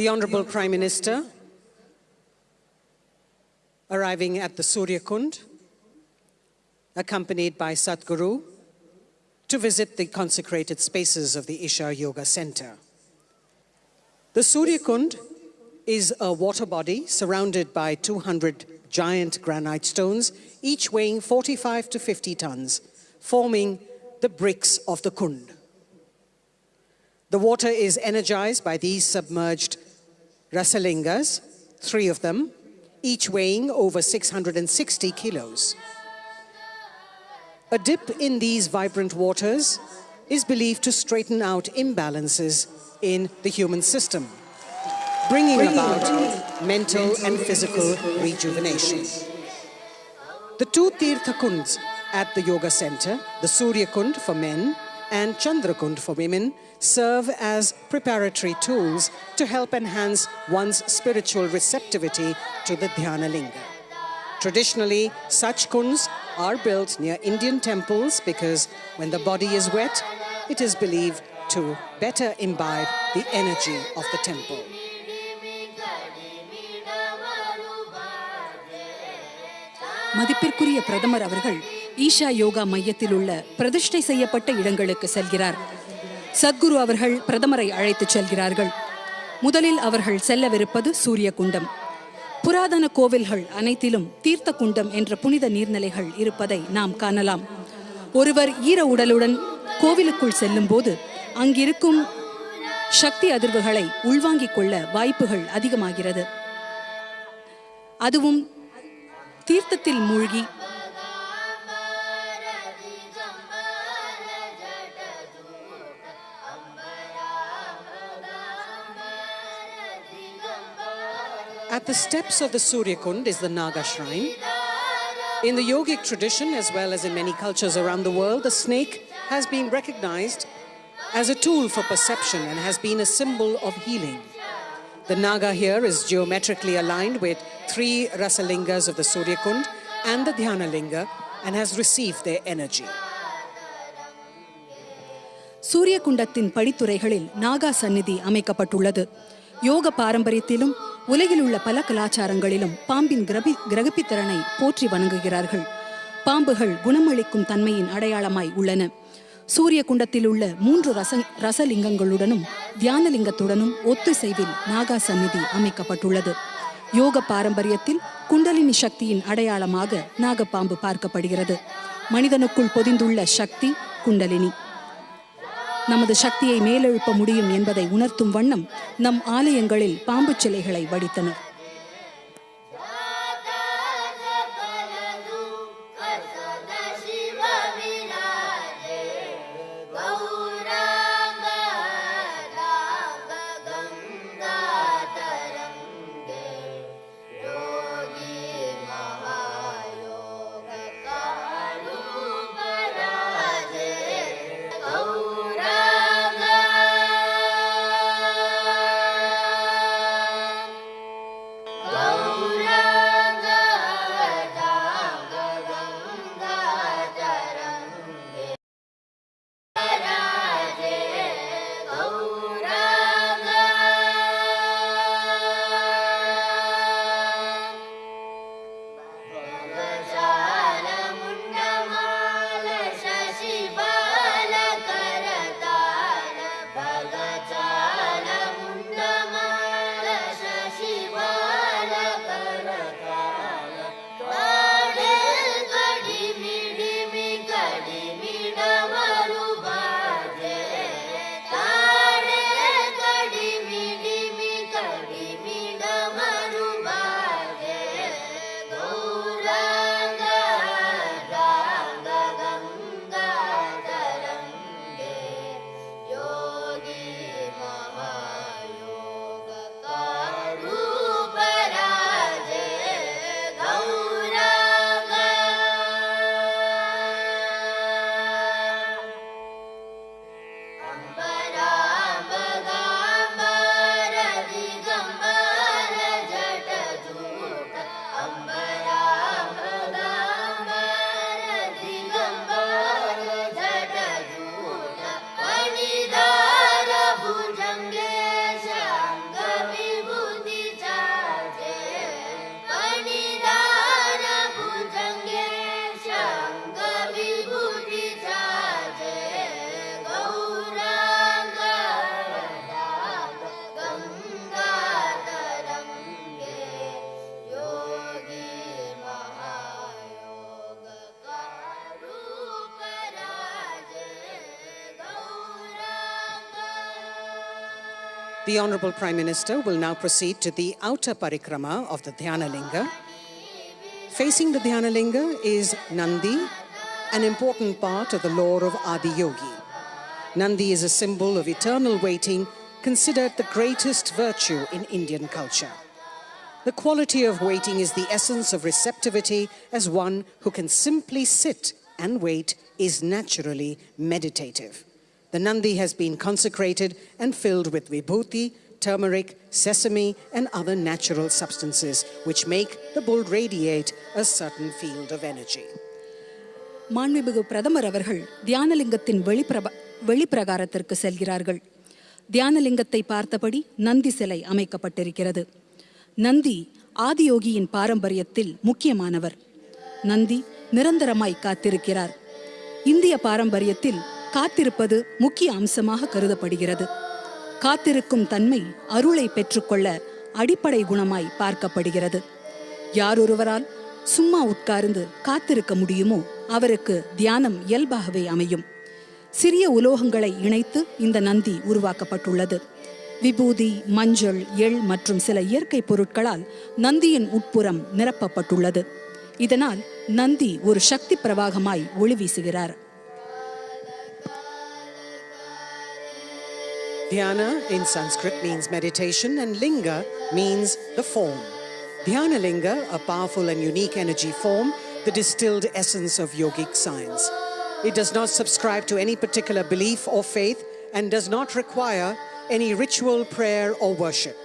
the Honorable Prime Minister arriving at the Surya Kund, accompanied by Sadhguru, to visit the consecrated spaces of the Isha Yoga Center. The Surya Kund is a water body surrounded by 200 giant granite stones, each weighing 45 to 50 tons, forming the bricks of the Kund. The water is energized by these submerged rasalingas, three of them, each weighing over 660 kilos. A dip in these vibrant waters is believed to straighten out imbalances in the human system, bringing about mental and physical rejuvenation. The two Tirtha Kunds at the Yoga Center, the Surya Kund for men and Chandra Kund for women, serve as preparatory tools to help enhance one's spiritual receptivity to the Dhyana Linga. Traditionally, such kunds are built near Indian temples because when the body is wet, it is believed to better imbibe the energy of the temple. மதிப்பிற்குரிய பிரதமர் அவர்கள் ஈஷா யோகா மையத்தில் உள்ள பிரதிஷ்டை செய்யப்பட்ட இடங்களுக்கு செல்கிறார் சத்குரு அவர்கள் பிரதமரை அழைத்துச் செல்கிறார்கள். முதலில் அவர்கள் செல்லவிருப்பது சூரிய குண்டம் புராதன கோவில்கள் அனைத்திலும் தீர்த்த குண்டம் என்ற புனித நீர்நிலைகள் இருப்பதை நாம் காணலாம். ஒருவர் ஈர உடலுடன் கோவிலுக்குள் செல்லும்போது அங்கிருக்கும் சக்தி அதிர்வுகளை உள்வாங்கிக் கொள்ள வாய்ப்புகள் அதிகமாகிறது. அதுவும் தீர்த்தத்தில் மூழ்கி At the steps of the Surya Kund is the Naga shrine. In the yogic tradition, as well as in many cultures around the world, the snake has been recognized as a tool for perception and has been a symbol of healing. The Naga here is geometrically aligned with three Rasalingas of the Surya Kund and the Dhyana Linga and has received their energy. சூரிய குண்டத்தின் படித்துறைகளில் நாகா சந்நிதி அமைக்கப்பட்டுள்ளது யோக பாரம்பரியத்திலும் உலகில் உள்ள பல கலாச்சாரங்களிலும் பாம்பின் கிரபி கிரகப்பித்திறனை போற்றி வணங்குகிறார்கள். பாம்புகள் குணமளிக்கும் தன்மையின் அடையாளமாய் உள்ளன. சூரிய குண்டத்தில் உள்ள மூன்று ரச ரசலிங்கங்களுடனும் தியானலிங்கத்துடனும் ஒத்துசைவில் நாகா சந்நிதி அமைக்கப்பட்டுள்ளது. யோக பாரம்பரியத்தில் குண்டலினி சக்தியின் அடையாளமாக நாகப்பாம்பு பார்க்கப்படுகிறது. மனிதனுக்குள் பொதிந்துள்ள சக்தி குண்டலினி. நமது சக்தியை மேலெழுப்ப முடியும் என்பதை உணர்த்தும் வண்ணம் நம் ஆலயங்களில் பாம்பு சிலைகளை வடித்தனர். The Honorable Prime Minister will now proceed to the outer parikrama of the Dhyanalinga. Facing the Dhyanalinga is Nandi, an important part of the lore of Adi Yogi. Nandi is a symbol of eternal waiting, considered the greatest virtue in Indian culture. The quality of waiting is the essence of receptivity, as one who can simply sit and wait is naturally meditative. The Nandi has been consecrated and filled with vibhuti, turmeric, sesame, and other natural substances which make the bull radiate a certain field of energy. மாண்புமிகு பிரதமர் அவர்கள் தியானலிங்கத்தின் வெளிப்பிரப வெளிப்பிரகாரத்திற்கு செல்கிறார்கள் தியானலிங்கத்தை பார்த்தபடி நந்தி சிலை அமைக்கப்பட்டிருக்கிறது நந்தி ஆதியோகியின் பாரம்பரியத்தில் முக்கியமானவர் நந்தி நிரந்தரமாய் காத்திருக்கிறார் இந்திய பாரம்பரியத்தில் காத்திருப்பது முக்கிய அம்சமாக கருதப்படுகிறது. காத்திருக்கும் தன்மை அருளை பெற்றுக்கொள்ள அடிப்படை குணமாய் பார்க்கப்படுகிறது. யாரொருவரால் சும்மா உட்கார்ந்து காத்திருக்க முடியுமோ அவருக்கு தியானம் இயல்பாகவே அமையும். சிறிய உலோகங்களை இணைத்து இந்த நந்தி உருவாக்கப்பட்டுள்ளது. விபூதி மஞ்சள் எள் மற்றும் சில இயற்கை பொருட்களால் நந்தியின் உட்புறம் நிரப்பப்பட்டுள்ளது. இதனால் நந்தி ஒரு சக்தி பிரவாகமாய் ஒளி வீசுகிறார். Dhyana in Sanskrit means meditation and linga means the form. Dhyana linga, a powerful and unique energy form, the distilled essence of yogic science. It does not subscribe to any particular belief or faith and does not require any ritual, prayer, or worship.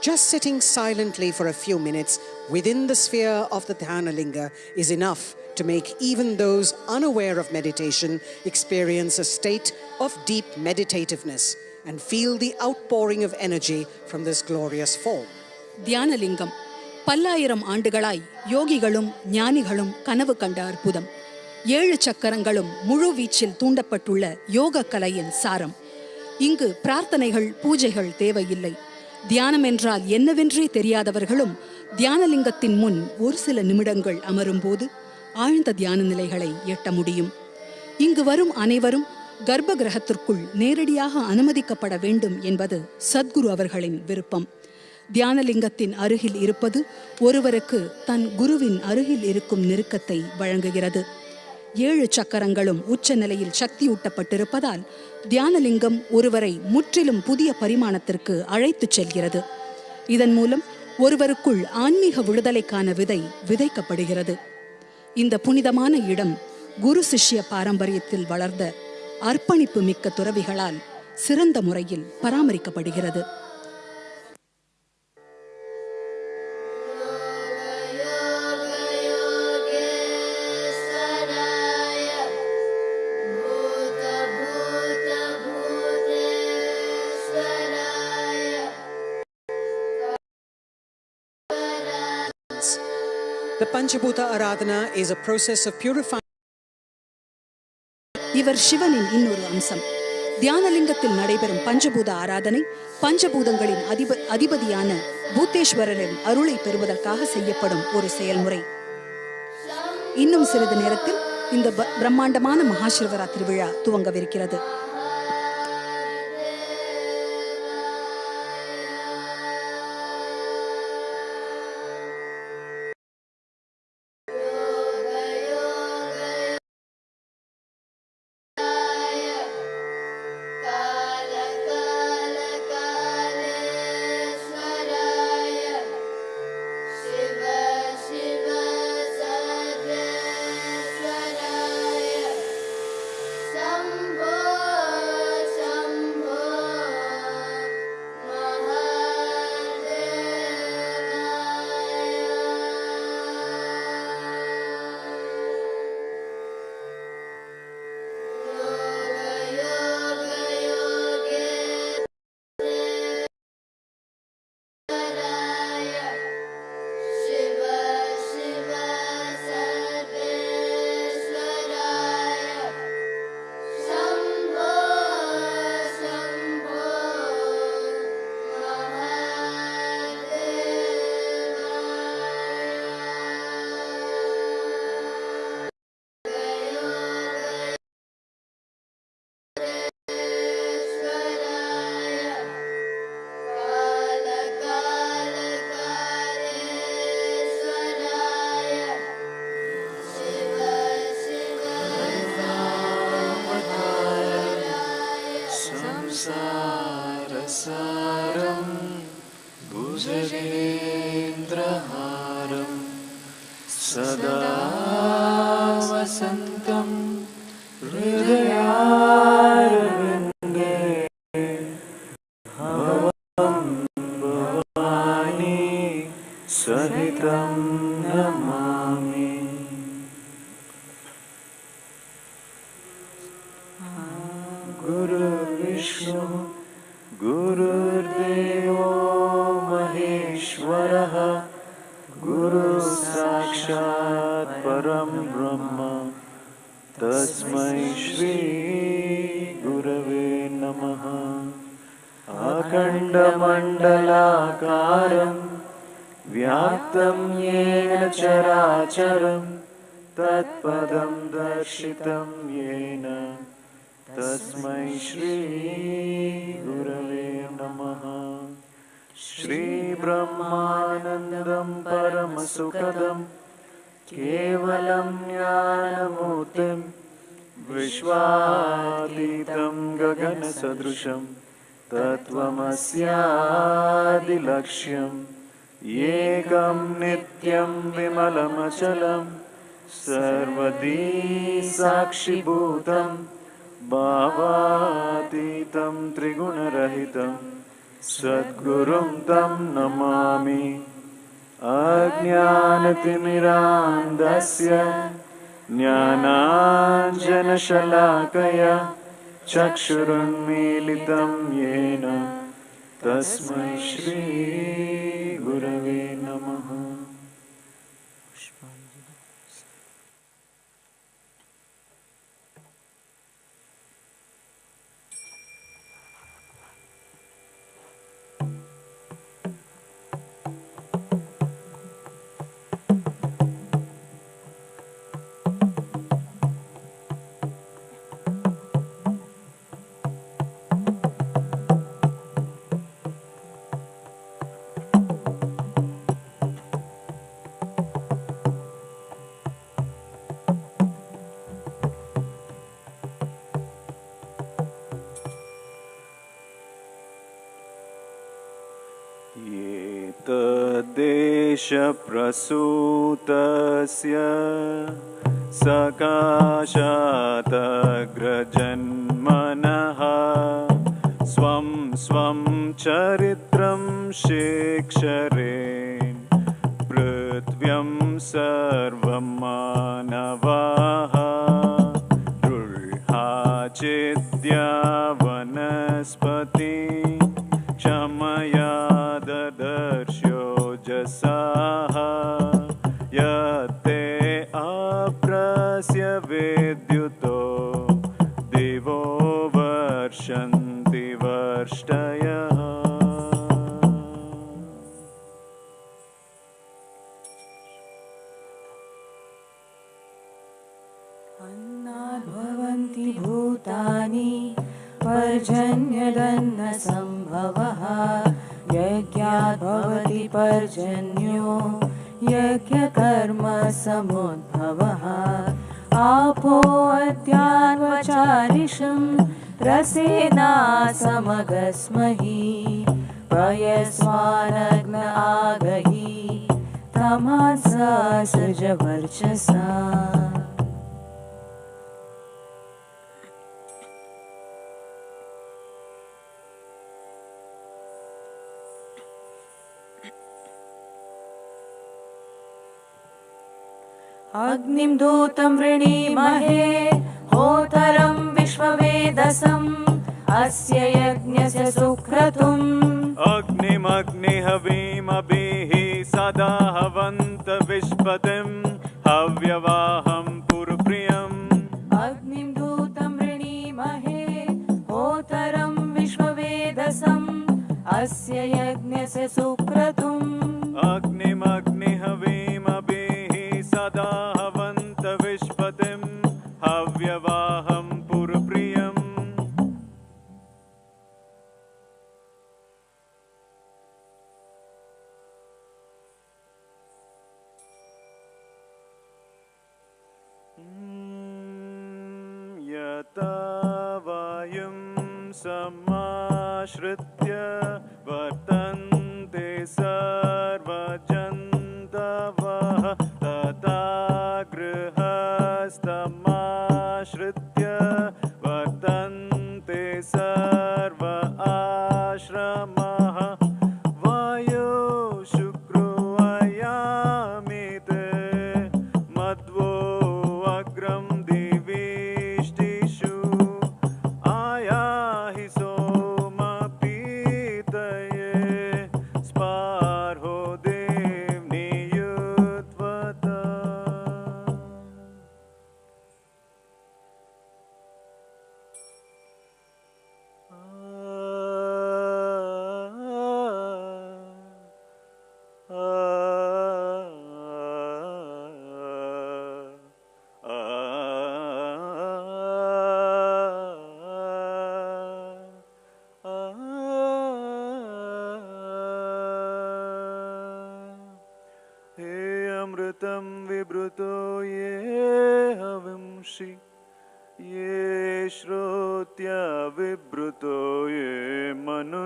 Just sitting silently for a few minutes within the sphere of the Dhyana linga is enough to make even those unaware of meditation experience a state of deep meditativeness and feel the outpouring of energy from this glorious form. Dhyanalingam. பல்லாயிரம் ஆண்டுகளாய் யோகிகளும் ஞானிகளும் கனவு கண்ட அற்புதம். ஏழு சக்கரங்களும் முழு வீச்சில் தூண்டப்பட்டுள்ள யோக கலையின் சாரம். இங்கு பிரார்த்தனைகள் பூஜைகள் தேவையில்லை. தியானம் என்றால் என்னவென்றே தெரியாதவர்களும் தியானலிங்கத்தின் முன் ஒரு சில நிமிடங்கள் அமரும்போது ஆழ்ந்த தியான நிலைகளை எட்ட முடியும். இங்கு வரும் அனைவரும் கர்ப்ப கிரகத்திற்குள் நேரடியாக அனுமதிக்கப்பட வேண்டும் என்பது சத்குரு அவர்களின் விருப்பம். தியானலிங்கத்தின் அருகில் இருப்பது ஒருவருக்கு தன் குருவின் அருகில் இருக்கும் நெருக்கத்தை வழங்குகிறது. ஏழு சக்கரங்களும் உச்ச நிலையில் சக்தியூட்டப்பட்டிருப்பதால் தியானலிங்கம் ஒருவரை முற்றிலும் புதிய பரிமாணத்திற்கு அழைத்துச் செல்கிறது. இதன் மூலம் ஒருவருக்குள் ஆன்மீக விடுதலைக்கான விதை விதைக்கப்படுகிறது. இந்த புனிதமான இடம் குரு சிஷ்ய பாரம்பரியத்தில் வளர்ந்த அர்ப்பணிப்பு மிக்க துறவிகளால் சிறந்த முறையில் பராமரிக்கப்படுகிறது The Panchabhuta Aradhana is a process of purifying. இவர் சிவனின் இன்னொரு அம்சம். தியானலிங்கத்தில் நடைபெறும் பஞ்சபூத ஆராதனை பஞ்சபூதங்களின் அதிப அதிபதியான பூத்தேஸ்வரரின் அருளை பெறுவதற்காக செய்யப்படும் ஒரு செயல்முறை. இன்னும் சிறிது நேரத்தில் இந்த ப- பிரம்மாண்டமான மகாசிவரா விழா துவங்கவிருக்கிறது. न्द्रहारम् सदा वसन्तं हृदया श्रीगुरवे नमः। श्रीब्रह्मानन्दं परमसुखदं केवलं ज्ञानमूर्तिं विश्वातीतं गगनसदृशं तत्त्वमस्यादिलक्ष्यम् एकं नित्यं विमलमचलं सर्वदी साक्षिभूतं भावातीतं त्रिगुणरहितं सद्गुरुं तं नमामि। अज्ञानतिमिरान्धस्य ज्ञानाञ्जनशलाकया चक्षुरुन्मीलितं येन। तस्मै श्रीगुरवे एतद्देशप्रसूतस्य सकाशातग्रजन्मनः स्वं स्वं चरित्रं शेक्षरेन् रसेना समगस्महि पयस्वानग्न आगहि तमासा सृजवर्चसा। अग्निं दूतं वृणीमहे होतरं विश्ववेदसम्। अस्य यज्ञस्य सुक्रतुम्। अग्निमग्निहवीमभिः सदा हवन्त विश्पतिं हव्यवाहं पुरप्रियम् अग्निं दूतं वृणीमहे होतरं विश्ववेदसम्। अस्य यज्ञस्य सुक्रतुम्। अग्निमग्निहवीमभिः सदा हवन्त विश्पतिं हव्यवाहं with.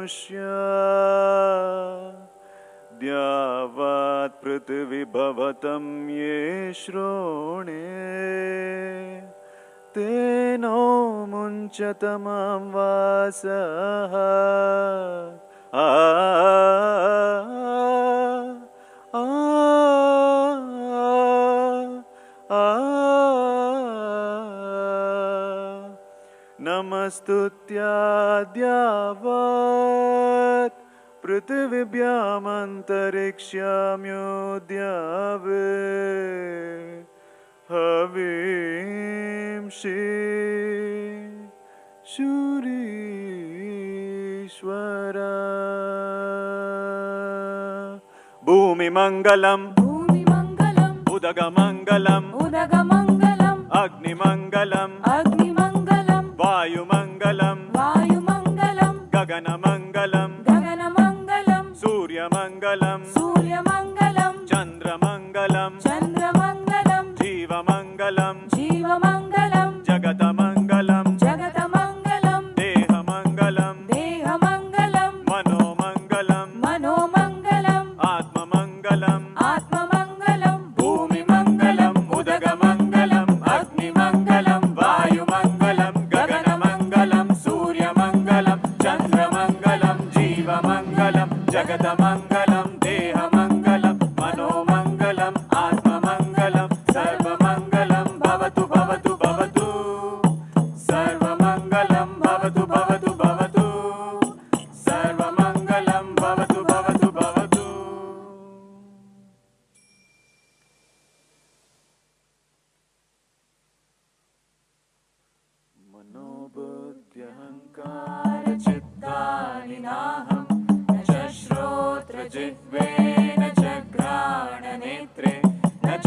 मनुष्या। द्यावात् पृथिविभवतं ये श्रोणे। तेनो मुञ्चतमं वासः। आ नमस्तुत्या पृथिवी व्याम् अन्तरिक्षाम्यो शूरीश्वर भूमिमङ्गलम्। भूमिमङ्गलम्। उदगमङ्गलम्। उदगमङ्गलम्। अग्निमङ्गलम्।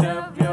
of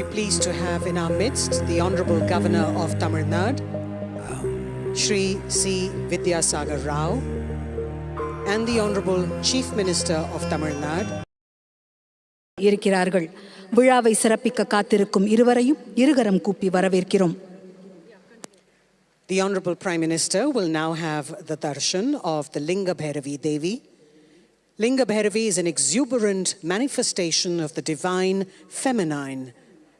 We're pleased to have in our midst the Honorable Governor of Tamil Nadu, Shri C. Vidyasagar Rao, and the Honorable Chief Minister of Tamil Nadu, இருக்கிறார்கள் விழாவை சிறப்பிக்க காத்திருக்கும் இருவரையும் இருகரம் கூப்பி வரவேற்கிறோம் The Honorable Prime Minister will now have the darshan of the Linga Bhairavi Devi. Linga Bhairavi is an exuberant manifestation of the divine feminine,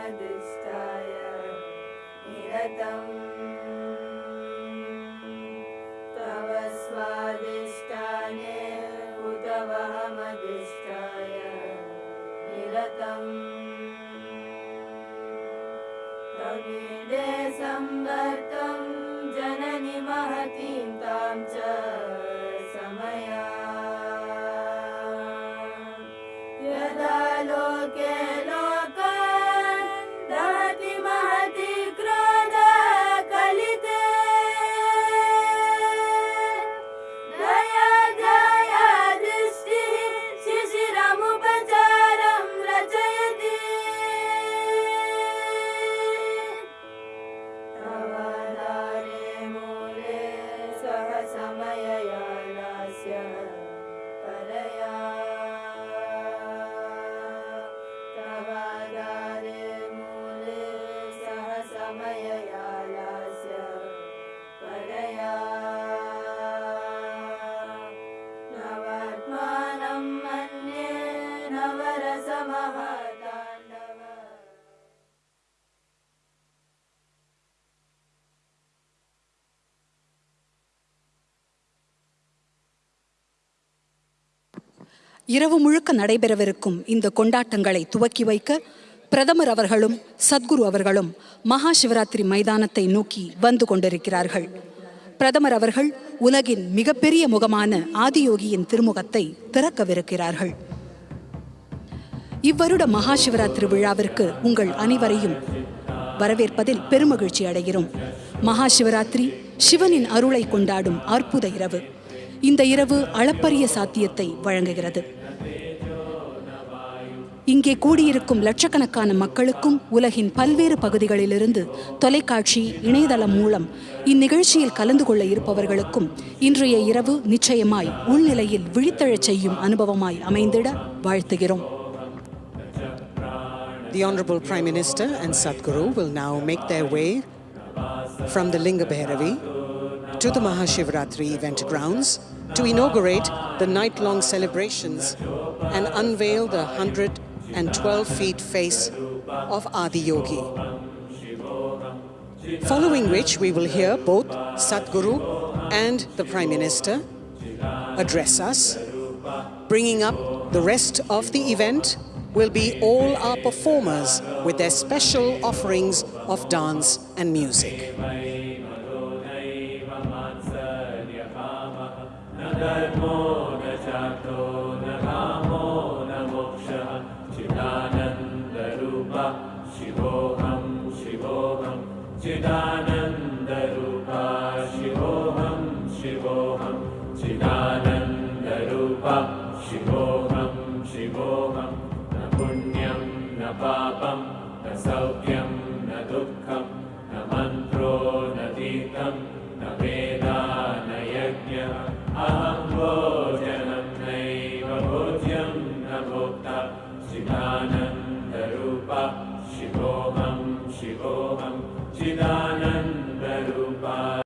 मदिष्ठाय निरतम्। இரவு முழுக்க நடைபெறவிருக்கும் இந்த கொண்டாட்டங்களை துவக்கி வைக்க பிரதமர் அவர்களும் சத்குரு அவர்களும் மகா சிவராத்திரி மைதானத்தை நோக்கி வந்து கொண்டிருக்கிறார்கள். பிரதமர் அவர்கள் உலகின் மிகப்பெரிய முகமான ஆதியோகியின் திருமுகத்தை திறக்கவிருக்கிறார்கள். இவ்வருட மகா சிவராத்திரி விழாவிற்கு உங்கள் அனைவரையும் வரவேற்பதில் பெருமகிழ்ச்சி அடைகிறோம். மகா சிவராத்திரி சிவனின் அருளை கொண்டாடும் அற்புத இரவு. இந்த இரவு அளப்பரிய சாத்தியத்தை வழங்குகிறது. இங்கே கூடியிருக்கும் லட்சக்கணக்கான மக்களுக்கும் உலகின் பல்வேறு பகுதிகளிலிருந்து தொலைக்காட்சி இணையதளம் மூலம் இந்நிகழ்ச்சியில் கலந்து கொள்ள இருப்பவர்களுக்கும் இன்றைய இரவு நிச்சயமாய் உள்நிலையில் விழித்தெழச் செய்யும் அனுபவமாய் அமைந்திட வாழ்த்துகிறோம் The Honorable Prime Minister and Sadhguru will now make their way from the Linga Bhairavi to the Mahashivratri event grounds to inaugurate the night-long celebrations and unveil the 112 feet face of Adi Yogi. Following which we will hear both Sadhguru and the Prime Minister address us. Bringing up the rest of the event will be all our performers with their special offerings of dance and music.